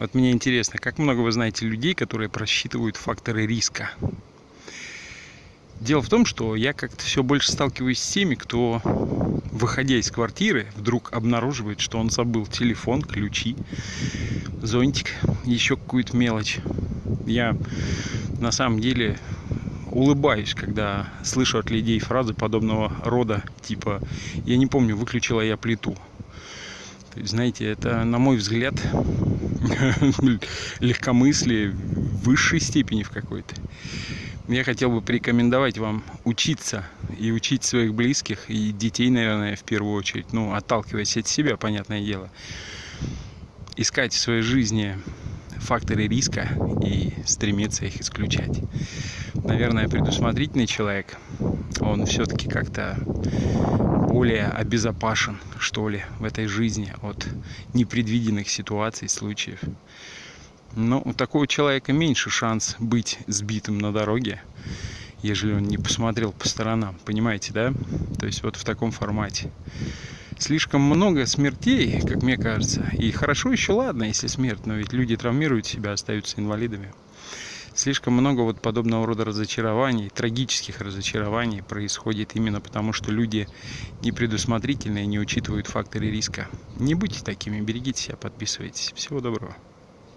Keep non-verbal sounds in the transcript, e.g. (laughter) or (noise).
Вот мне интересно, как много вы знаете людей, которые просчитывают факторы риска? Дело в том, что я как-то все больше сталкиваюсь с теми, кто, выходя из квартиры, вдруг обнаруживает, что он забыл телефон, ключи, зонтик, еще какую-то мелочь. Я на самом деле улыбаюсь, когда слышу от людей фразы подобного рода, типа «я не помню, выключила я плиту». То есть, знаете, это, на мой взгляд, (laughs) легкомыслие в высшей степени в какой-то. Я хотел бы порекомендовать вам учиться и учить своих близких и детей, наверное, в первую очередь, ну, отталкиваясь от себя, понятное дело, искать в своей жизни факторы риска и стремиться их исключать. Наверное, предусмотрительный человек, он все-таки как-то более обезопасен, что ли, в этой жизни от непредвиденных ситуаций, случаев. Но у такого человека меньше шанс быть сбитым на дороге, ежели он не посмотрел по сторонам. Понимаете, да? То есть вот в таком формате слишком много смертей, как мне кажется. И хорошо еще ладно, если смерть, но ведь люди травмируют себя, остаются инвалидами. Слишком много вот подобного рода разочарований, трагических разочарований происходит именно потому, что люди непредусмотрительные, не учитывают факторы риска. Не будьте такими, берегите себя, подписывайтесь. Всего доброго.